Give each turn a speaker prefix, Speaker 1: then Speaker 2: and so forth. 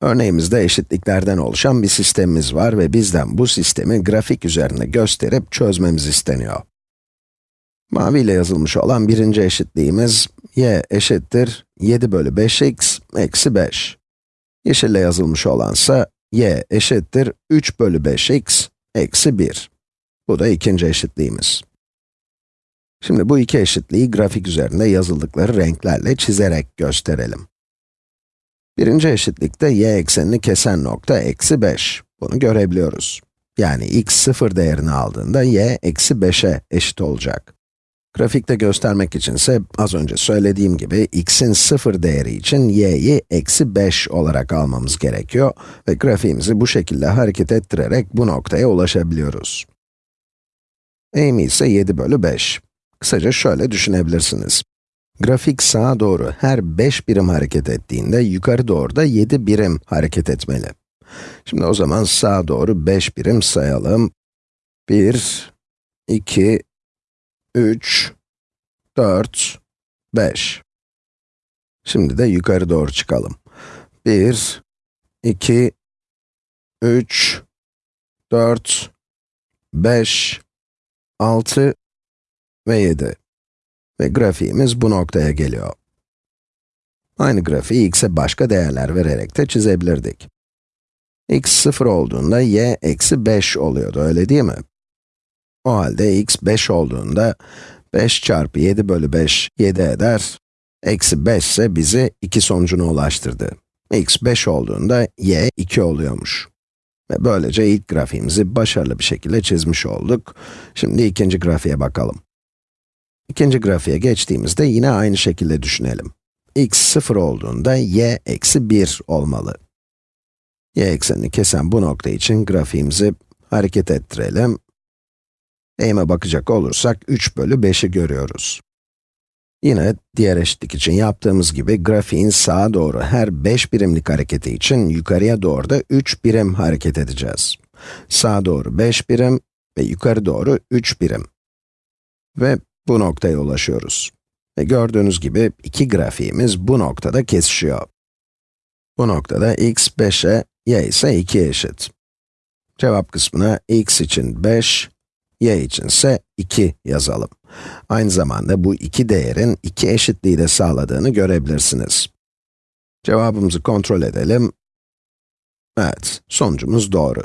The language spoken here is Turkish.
Speaker 1: Örneğimizde eşitliklerden oluşan bir sistemimiz var ve bizden bu sistemi grafik üzerinde gösterip çözmemiz isteniyor. Mavi ile yazılmış olan birinci eşitliğimiz, y eşittir 7 bölü 5x eksi 5. Yeşille yazılmış olansa, y eşittir 3 bölü 5x eksi 1. Bu da ikinci eşitliğimiz. Şimdi bu iki eşitliği grafik üzerinde yazıldıkları renklerle çizerek gösterelim. Birinci eşitlikte y eksenini kesen nokta eksi 5. Bunu görebiliyoruz. Yani x sıfır değerini aldığında y eksi 5'e eşit olacak. Grafikte göstermek içinse az önce söylediğim gibi x'in sıfır değeri için y'yi eksi 5 olarak almamız gerekiyor ve grafiğimizi bu şekilde hareket ettirerek bu noktaya ulaşabiliyoruz. Eğimi ise 7 bölü 5. Kısaca şöyle düşünebilirsiniz. Grafik sağa doğru her 5 birim hareket ettiğinde yukarı doğru da 7 birim hareket etmeli. Şimdi o zaman sağa doğru 5 birim sayalım. 1, 2, 3, 4, 5. Şimdi de yukarı doğru çıkalım. 1, 2, 3, 4, 5, 6 ve 7. Ve grafiğimiz bu noktaya geliyor. Aynı grafiği x'e başka değerler vererek de çizebilirdik. x 0 olduğunda y eksi 5 oluyordu, öyle değil mi? O halde x 5 olduğunda 5 çarpı 7 bölü 5, 7 eder. Eksi 5 ise bizi 2 sonucuna ulaştırdı. x 5 olduğunda y 2 oluyormuş. Ve böylece ilk grafiğimizi başarılı bir şekilde çizmiş olduk. Şimdi ikinci grafiğe bakalım. İkinci grafiğe geçtiğimizde yine aynı şekilde düşünelim. x 0 olduğunda y eksi 1 olmalı. y eksenini kesen bu nokta için grafiğimizi hareket ettirelim. Eğime bakacak olursak 3 bölü 5'i görüyoruz. Yine diğer eşitlik için yaptığımız gibi grafiğin sağa doğru her 5 birimlik hareketi için yukarıya doğru da 3 birim hareket edeceğiz. Sağa doğru 5 birim ve yukarı doğru 3 birim. Ve bu noktaya ulaşıyoruz. Ve gördüğünüz gibi iki grafiğimiz bu noktada kesişiyor. Bu noktada x 5'e, y ise 2'ye eşit. Cevap kısmına x için 5, y için ise 2 yazalım. Aynı zamanda bu iki değerin iki eşitliği de sağladığını görebilirsiniz. Cevabımızı kontrol edelim. Evet, sonucumuz doğru.